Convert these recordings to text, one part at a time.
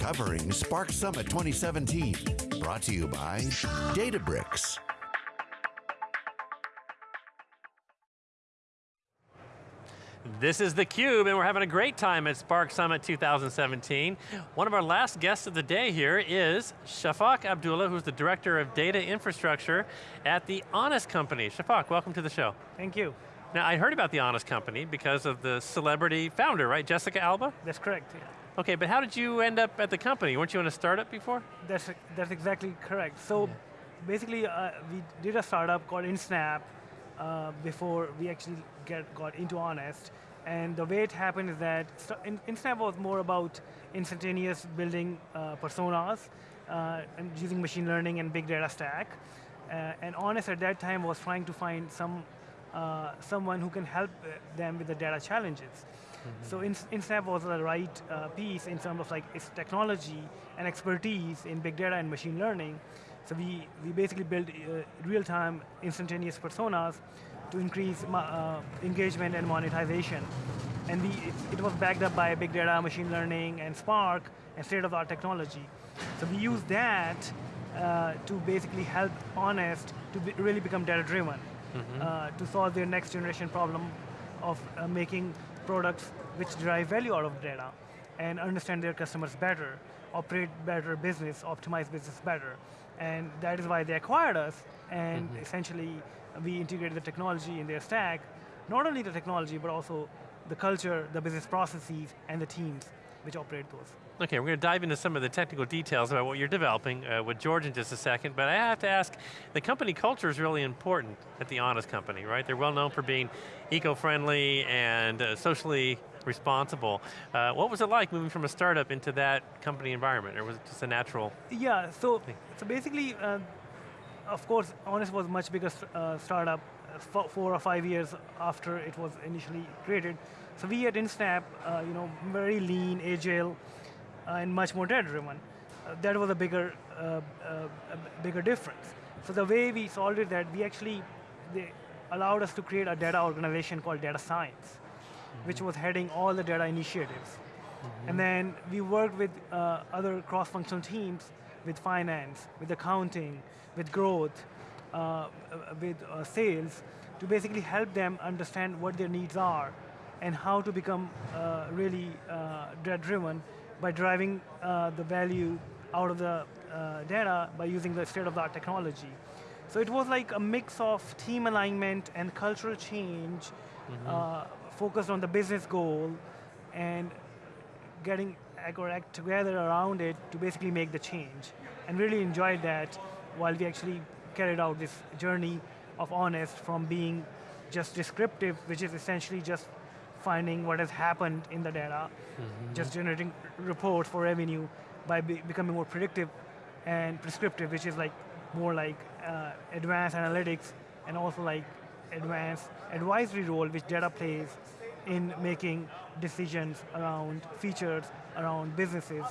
covering Spark Summit 2017. Brought to you by Databricks. This is theCUBE, and we're having a great time at Spark Summit 2017. One of our last guests of the day here is Shafak Abdullah, who's the Director of Data Infrastructure at the Honest Company. Shafak, welcome to the show. Thank you. Now, I heard about the Honest Company because of the celebrity founder, right? Jessica Alba? That's correct, yeah. Okay, but how did you end up at the company? Weren't you in a startup before? That's, that's exactly correct. So yeah. basically, uh, we did a startup called InSnap uh, before we actually get, got into Honest. And the way it happened is that InSnap was more about instantaneous building uh, personas uh, and using machine learning and big data stack. Uh, and Honest at that time was trying to find some uh, someone who can help them with the data challenges. Mm -hmm. So InSnap was the right uh, piece in terms of like its technology and expertise in big data and machine learning. So we, we basically built uh, real-time instantaneous personas to increase uh, engagement and monetization. And we, it, it, was backed up by big data, machine learning, and Spark, and state-of-the-art technology. So we use that uh, to basically help Honest to be, really become data-driven, mm -hmm. to solve their next generation problem of uh, making products which derive value out of data and understand their customers better, operate better business, optimize business better. And that is why they acquired us, and mm -hmm. essentially we integrated the technology in their stack, not only the technology, but also the culture, the business processes, and the teams which operate those. Okay, we're going to dive into some of the technical details about what you're developing uh, with George in just a second, but I have to ask, the company culture is really important at the Honest Company, right? They're well known for being eco-friendly and uh, socially responsible. Uh, what was it like moving from a startup into that company environment, or was it just a natural Yeah, so, so basically, uh, of course, Honest was much bigger uh, startup, uh, four or five years after it was initially created. So we at InSnap, you know, very lean, agile, and much more data-driven. that was a bigger, a bigger difference. So the way we solved it that we actually, they allowed us to create a data organization called data science which was heading all the data initiatives. Mm -hmm. And then we worked with uh, other cross-functional teams, with finance, with accounting, with growth, uh, with uh, sales, to basically help them understand what their needs are and how to become uh, really uh, data-driven by driving uh, the value out of the data by using the state-of-the-art technology. So it was like a mix of team alignment and cultural change mm -hmm focused on the business goal and getting act together around it to basically make the change. And really enjoyed that while we actually carried out this journey of Honest from being just descriptive, which is essentially just finding what has happened in the data, mm -hmm. just generating reports for revenue by be becoming more predictive and prescriptive, which is like more like uh, advanced analytics and also like advanced advisory role which data plays in making decisions around features, around businesses,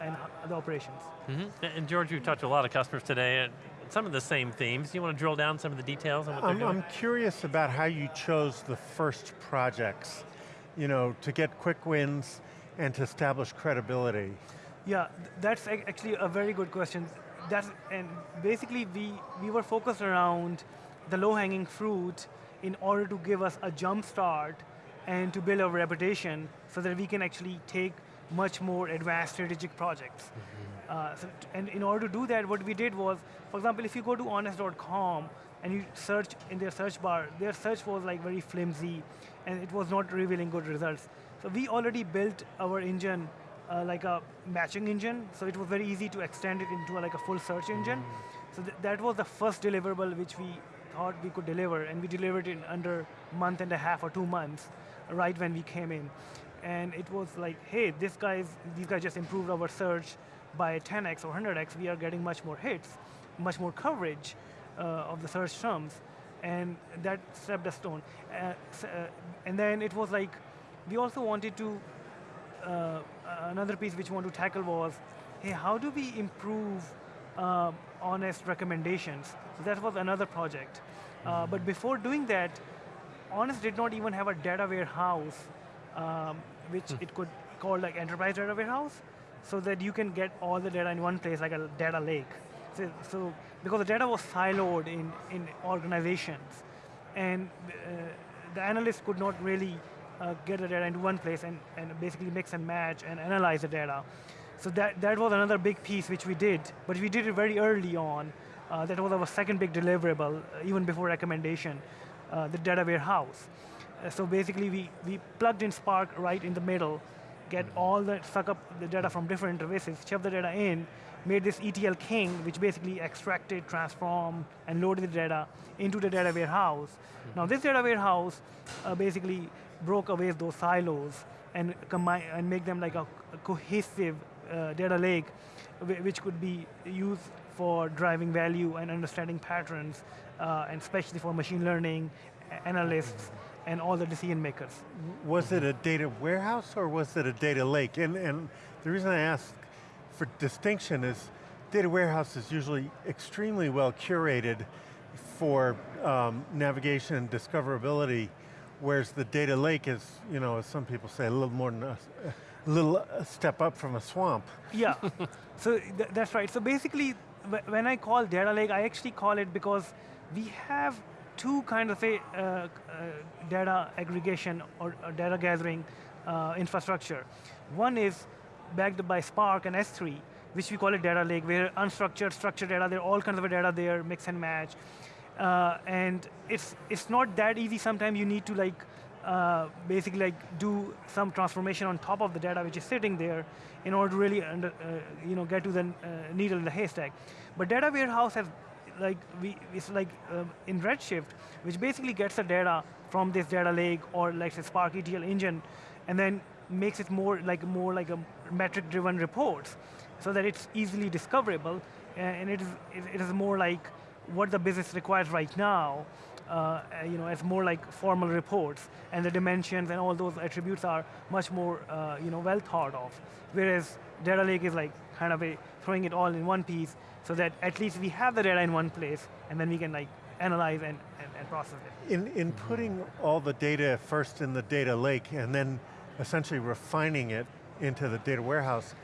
and the operations. Mm -hmm. And George, you've talked to a lot of customers today, and some of the same themes. Do you want to drill down some of the details on what I'm, they're doing? I'm curious about how you chose the first projects, you know, to get quick wins and to establish credibility. Yeah, that's actually a very good question. That's, and basically we, we were focused around the low-hanging fruit in order to give us a jump start and to build our reputation so that we can actually take much more advanced strategic projects. Mm -hmm. uh, so and in order to do that, what we did was, for example, if you go to honest.com and you search in their search bar, their search was like very flimsy and it was not revealing good results. So we already built our engine uh, like a matching engine, so it was very easy to extend it into a, like a full search engine. Mm -hmm. So th that was the first deliverable which we thought we could deliver, and we delivered it in under month and a half or two months, right when we came in. And it was like, hey, this guys, these guys just improved our search by 10x or 100x. We are getting much more hits, much more coverage of the search terms, and that stepped a stone. Uh, uh, and then it was like, we also wanted to, uh, another piece which we want to tackle was, hey, how do we improve uh, honest recommendations. So that was another project. Uh, but before doing that, Honest did not even have a data warehouse, um, which hmm. it could call like enterprise data warehouse. so that you can get all the data in one place, like a data lake. So, because the data was siloed in, in organizations, and uh, the analysts could not really uh, get the data into one place and, and basically mix and match and analyze the data. So that, that was another big piece which we did, but we did it very early on. Uh, that was our second big deliverable, uh, even before recommendation, uh, the data warehouse. Uh, so basically we, we plugged in Spark right in the middle, get all the, suck up the data from different interfaces, shove the data in, made this ETL king, which basically extracted, transformed, and loaded the data into the data warehouse. Mm -hmm. Now this data warehouse uh, basically broke away those silos and combine and make them like a, a cohesive uh, data lake, which could be used for driving value and understanding patterns, uh, and especially for machine learning, analysts, and all the decision makers. Was it a data warehouse or was it a data lake? And, and the reason I ask for distinction is data warehouse is usually extremely well curated for um, navigation and discoverability, whereas the data lake is, you know, as some people say, a little more than a, a little step up from a swamp. Yeah, so th that's right. So basically, when I call data lake, I actually call it because we have two kind of a uh, uh, data aggregation or, or data gathering uh, infrastructure. One is backed by Spark and S3, which we call a data lake, where unstructured, structured data, there are all kinds of data there, mix and match. Uh, and it's, it's not that easy. Sometimes you need to like uh, basically like do some transformation on top of the data which is sitting there in order to really under, uh, you know, get to the uh, needle in the haystack. But data warehouse has like we, it's like uh, in Redshift, which basically gets the data from this data lake or like say Spark ETL engine, and then makes it more like more like a metric-driven reports, so that it's easily discoverable, and it is it is more like what the business requires right now. Uh, you know, it's more like formal reports, and the dimensions and all those attributes are much more uh, you know well thought of. Whereas data lake is like kind of a throwing it all in one piece, so that at least we have the data in one place, and then we can like analyze and, and, and process it. In, in putting all the data first in the data lake, and then essentially refining it into the data warehouse,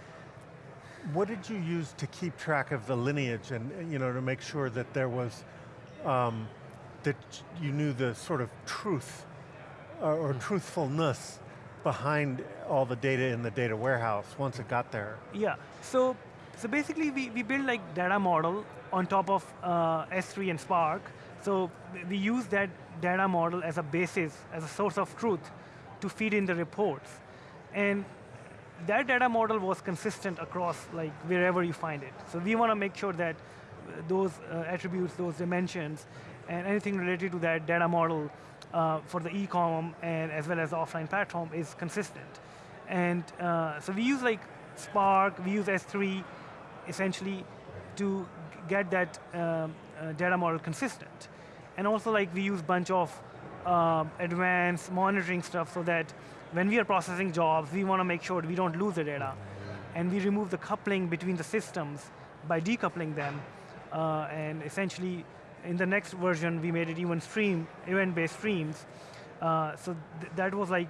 what did you use to keep track of the lineage and you know to make sure that there was, um, that you knew the sort of truth uh, or truthfulness behind all the data in the data warehouse once it got there? Yeah, so so basically, we, we build like data model on top of uh, S3 and Spark. So we use that data model as a basis, as a source of truth to feed in the reports. And that data model was consistent across like wherever you find it. So we want to make sure that those uh, attributes, those dimensions, and anything related to that data model uh, for the e-com and as well as the offline platform is consistent. And uh, so we use like Spark, we use S3, essentially to get that um, uh, data model consistent. And also like we use bunch of um, advanced monitoring stuff so that when we are processing jobs, we want to make sure we don't lose the data. And we remove the coupling between the systems by decoupling them. Uh, and essentially, in the next version, we made it even stream, event-based streams. Uh, so th that was like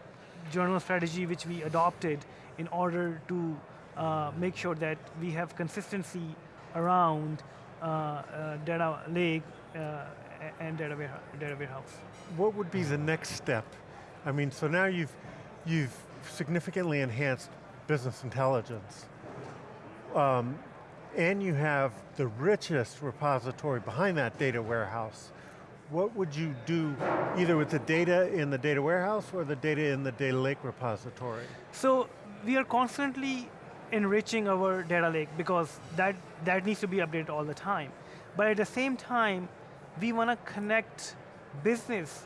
journal strategy which we adopted in order to uh, make sure that we have consistency around uh, uh, data lake uh, and data, data warehouse. What would be the next step? I mean, so now you've, you've significantly enhanced business intelligence. Um, and you have the richest repository behind that data warehouse. What would you do either with the data in the data warehouse or the data in the data lake repository? So we are constantly enriching our data lake because that, that needs to be updated all the time. But at the same time, we want to connect business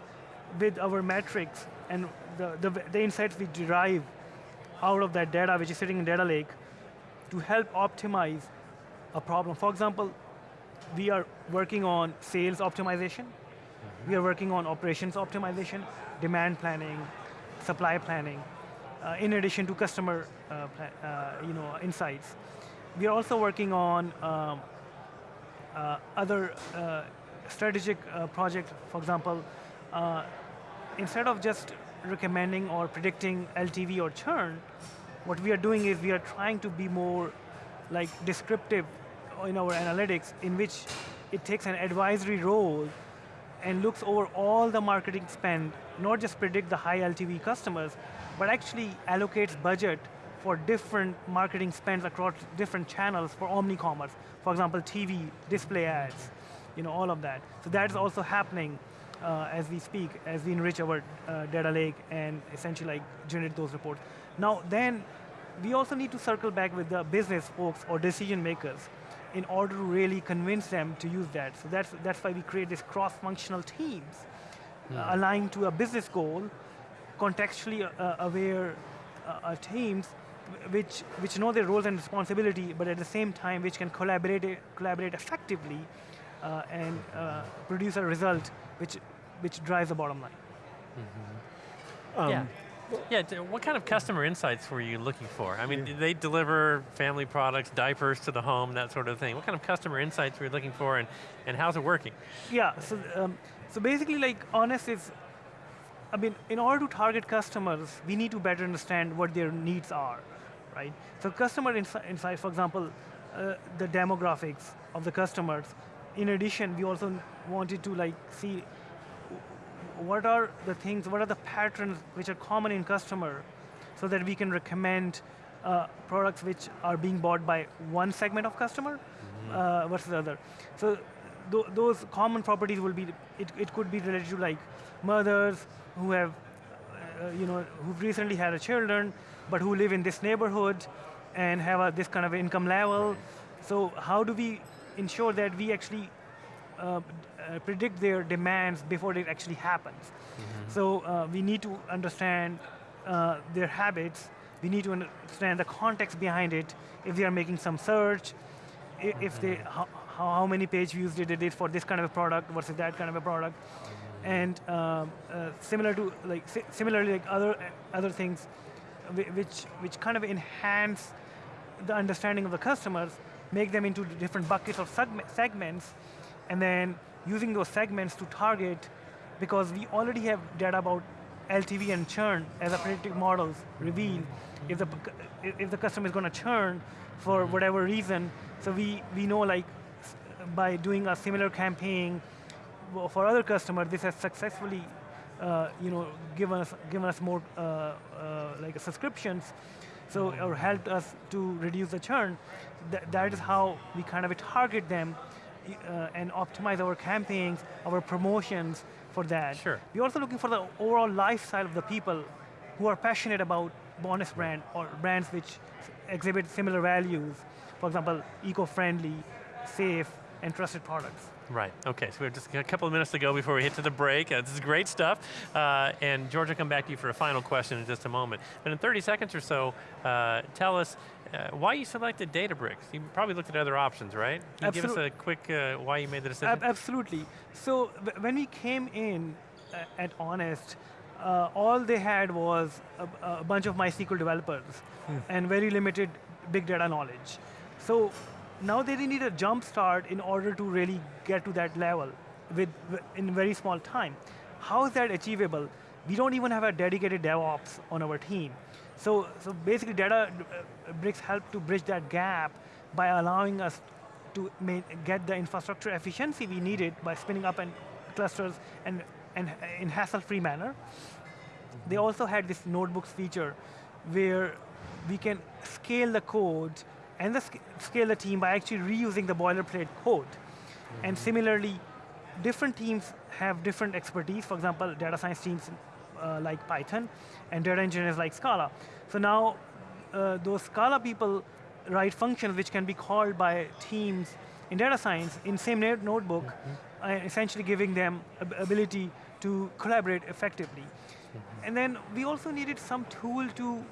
with our metrics and the, the, the insights we derive out of that data which is sitting in data lake to help optimize a problem. For example, we are working on sales optimization. Mm -hmm. We are working on operations optimization, demand planning, supply planning uh, in addition to customer uh, uh, you know, insights. We are also working on um, other strategic projects, for example, instead of just recommending or predicting LTV or churn, what we are doing is we are trying to be more like descriptive in our analytics in which it takes an advisory role and looks over all the marketing spend, not just predict the high LTV customers, but actually allocates budget for different marketing spends across different channels for omni-commerce. For example, TV, display ads, you know, all of that. So that is also happening uh, as we speak, as we enrich our uh, data lake and essentially like generate those reports. Now then, we also need to circle back with the business folks or decision makers in order to really convince them to use that. So that's, that's why we create these cross-functional teams uh, aligned to a business goal, contextually uh, aware uh, uh, teams which, which know their roles and responsibility, but at the same time which can collaborate, collaborate effectively uh, and uh, produce a result which, which drives the bottom line. Um, yeah. Yeah, what kind of customer insights were you looking for? I mean, they deliver family products, diapers to the home, that sort of thing. What kind of customer insights were you looking for and, and how's it working? Yeah, so, um, so basically like Honest is, I mean, in order to target customers, we need to better understand what their needs are, right? So customer insi insights, for example, uh, the demographics of the customers. In addition, we also wanted to like see what are the things, what are the patterns which are common in customer so that we can recommend uh, products which are being bought by one segment of customer uh, versus the other. So th those common properties will be, it, it could be related to like mothers who have, uh, you know, who've recently had a children, but who live in this neighborhood and have a, this kind of income level. So how do we ensure that we actually uh, predict their demands before it actually happens. So uh, we need to understand uh, their habits. We need to understand the context behind it. If they are making some search, i- if they how, how many page views did they did for this kind of a product versus that kind of a product, and um, uh, similar to like si- similarly like other other things, which which kind of enhance the understanding of the customers, make them into different buckets of segme- segments, and then using those segments to target, because we already have data about LTV and churn as a predictive models reveal if the, if the customer is going to churn for whatever reason. So we, we know like by doing a similar campaign for other customers, this has successfully uh, you know, given us, given us more uh, uh, like subscriptions, so or helped us to reduce the churn. That, that is how we kind of target them uh, and optimize our campaigns, our promotions for that. Sure. We're also looking for the overall lifestyle of the people who are passionate about Honest brand or brands which exhibit similar values. For example, eco-friendly, safe, and trusted products. Right, okay, so we have just a couple of minutes to go before we hit to the break. Uh, this is great stuff. Uh, and George, I'll come back to you for a final question in just a moment. But in 30 seconds or so, uh, tell us uh, why you selected Databricks. You probably looked at other options, right? Can you give us a quick uh, why you made the decision? Ab- absolutely. So when we came in uh, at Honest, uh, all they had was a, a bunch of MySQL developers and very limited big data knowledge. So now they need a jump start in order to really get to that level with in very small time. How is that achievable? We don't even have a dedicated DevOps on our team. So, so basically, data uh, bricks help to bridge that gap by allowing us to get the infrastructure efficiency we needed by spinning up and clusters and, and in hassle-free manner. They also had this notebooks feature where we can scale the code and the sc- scale the team by actually reusing the boilerplate code. And similarly, different teams have different expertise. For example, data science teams uh, like Python and data engineers like Scala. So now uh, those Scala people write functions which can be called by teams in data science in same no- notebook, uh, essentially giving them ab- ability to collaborate effectively. And then we also needed some tool to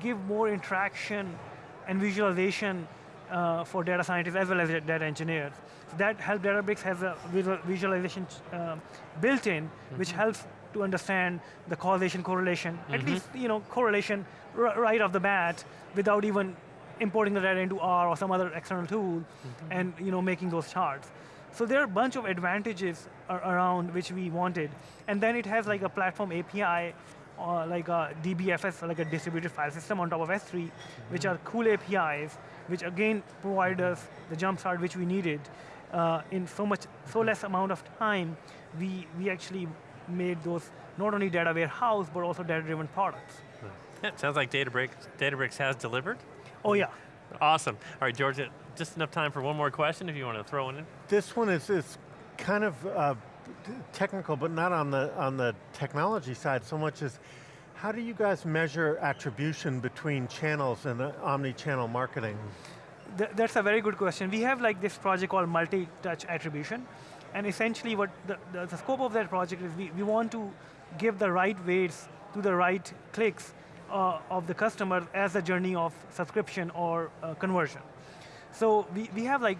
give more interaction and visualization uh, for data scientists as well as data engineers. So that help Databricks has a visual, visualization um, built in, which helps to understand the causation correlation, at least you know correlation r- right off the bat, without even importing the data into R or some other external tool, and you know making those charts. So there are a bunch of advantages ar- around which we wanted, and then it has like a platform API uh, like a DBFS, like a distributed file system on top of S3, which are cool APIs, which again provide us the jumpstart which we needed. Uh, in so much, so less amount of time, we, we actually made those not only data warehouse, but also data-driven products. Yeah, sounds like Databricks, Databricks has delivered. Oh yeah. Awesome. All right, George, just enough time for one more question if you want to throw one in. This one is, is kind of uh, technical, but not on the, on the technology side so much as how do you guys measure attribution between channels and uh, omni-channel marketing? Th that's a very good question. We have like this project called multi-touch attribution, and essentially what the, the, the, scope of that project is we, we want to give the right weights to the right clicks uh, of the customer as a journey of subscription or uh, conversion. So we, we have like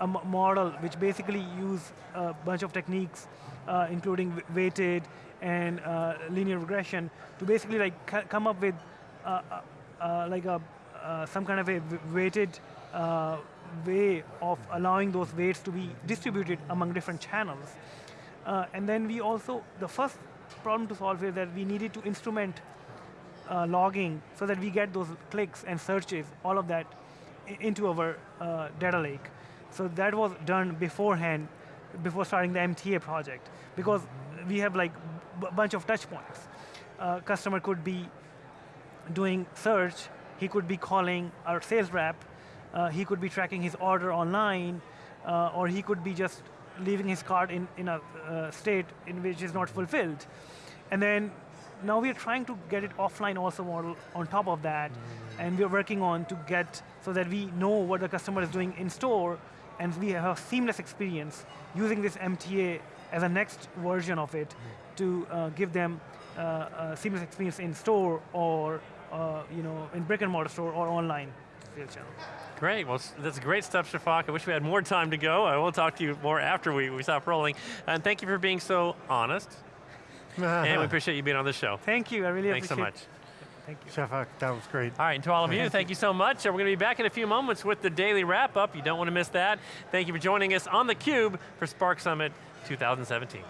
a model which basically use a bunch of techniques, uh, including weighted and uh, linear regression, to basically like come up with uh, uh, like a some kind of a weighted way of allowing those weights to be distributed among different channels. and then we also, the first problem to solve is that we needed to instrument uh, logging so that we get those clicks and searches, all of that, into our uh, data lake. So that was done beforehand, before starting the MTA project, because we have like a bunch of touch points. Uh, customer could be doing search, he could be calling our sales rep, uh, he could be tracking his order online, uh, or he could be just leaving his card in, in a uh, state in which is not fulfilled. And then now we're trying to get it offline also model on top of that, mm -hmm. and we're working on to get so that we know what the customer is doing in store, and we have a seamless experience using this MTA as a next version of it mm -hmm. to uh, give them uh, a seamless experience in store or uh, you know in brick and mortar store or online sales channel. Great, well that's great stuff, Shafak. I wish we had more time to go. I will talk to you more after we, we stop rolling. And thank you for being so honest and we appreciate you being on the show. Thank you, I really Thanks appreciate Thanks so much. Thank you. Shafak, that was great. All right, and to all of you, thank you so much. We're going to be back in a few moments with the daily wrap up. You don't want to miss that. Thank you for joining us on theCUBE for Spark Summit 2017.